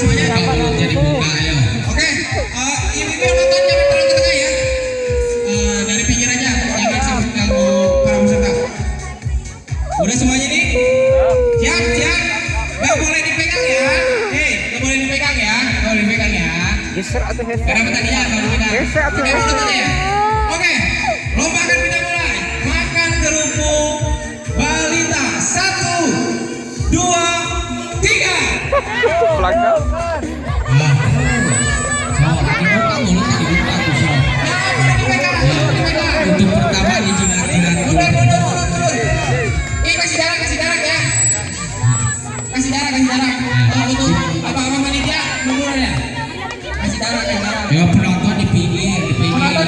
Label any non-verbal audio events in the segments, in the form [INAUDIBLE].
semuanya kalau jadi buka eh, ya. Oke, uh, ini yang nonton jangan terlalu tengah ya. Dari pinggir aja, jangan sampai ganggu para peserta. Udah semuanya nih? Siap, siap. Gak boleh dipegang ya. Hei, gak boleh dipegang ya. Gak boleh dipegang ya. Geser atau handphone? baru kita Geser atau handphone?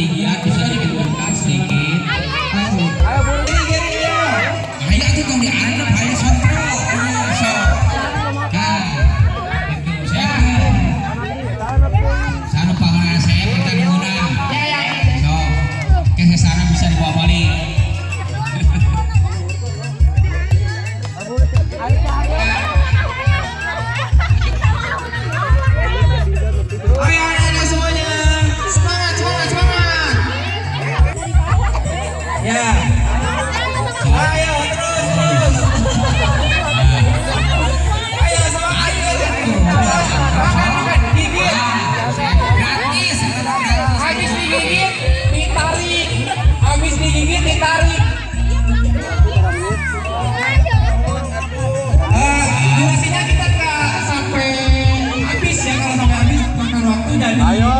Yeah. tadi. Ayo.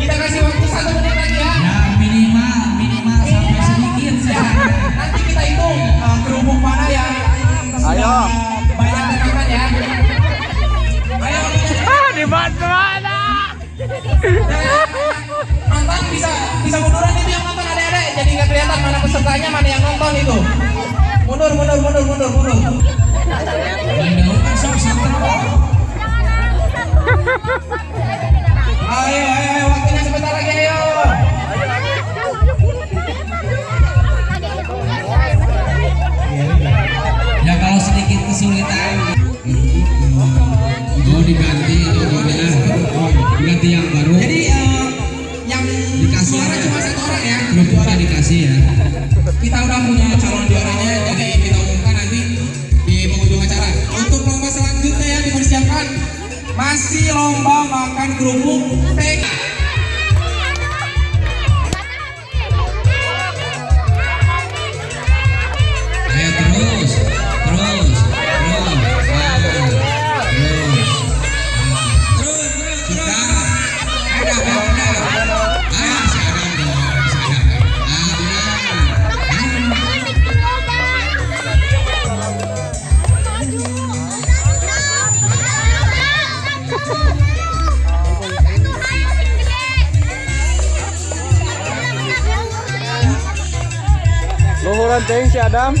Kita kasih waktu satu menit lagi ya. Ya minimal minimal sampai sedikit saja Nanti kita hitung uh, kerupuk mana yang Ayo. banyak tekankan ya. Ayo. Ya. Ah di mana? Nonton bisa bisa munduran itu yang nonton ada-ada jadi nggak kelihatan mana pesertanya mana yang nonton itu. Mundur mundur mundur mundur mundur. Jangan ayo ayo waktunya sebentar lagi ayo. Ya kalau sedikit kesulitan. Oh diganti itu gonya ganti yang baru. Jadi eh, yang dikasih. suara cuma satu orang ya? Belum dikasih ya. kasih lomba makan kerupuk. ganteng si Adam. [LAUGHS]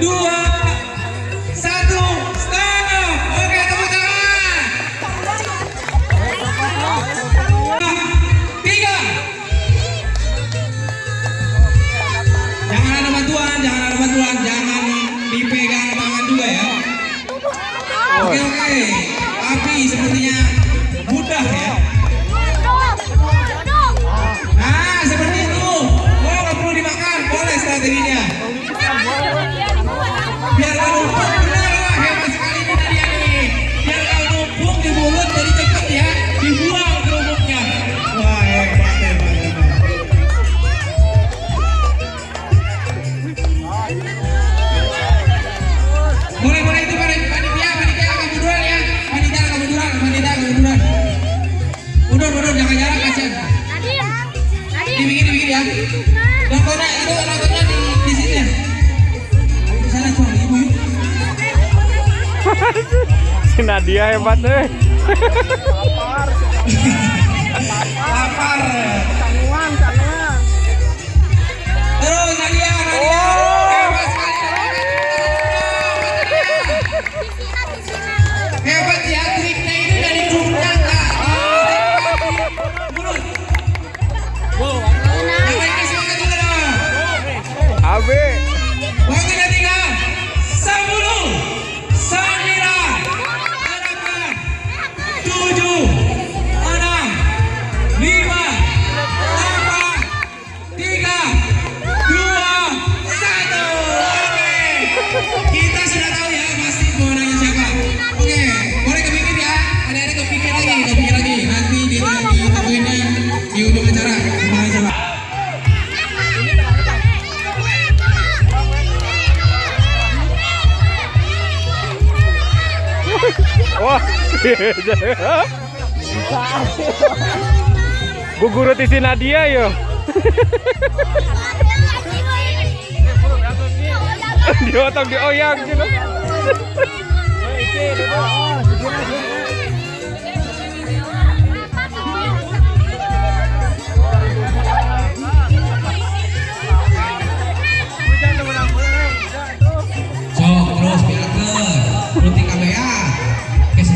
dua, satu, stop. Oke, tepuk tangan. Tiga. Jangan ada bantuan, jangan ada bantuan, jangan dipegang tangan juga ya. Oke, oke. Tapi sepertinya mudah ya. si Nadia hebat deh Wah. Bu guru tisi Nadia yo. Dia otak dia oyang gitu.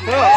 messed.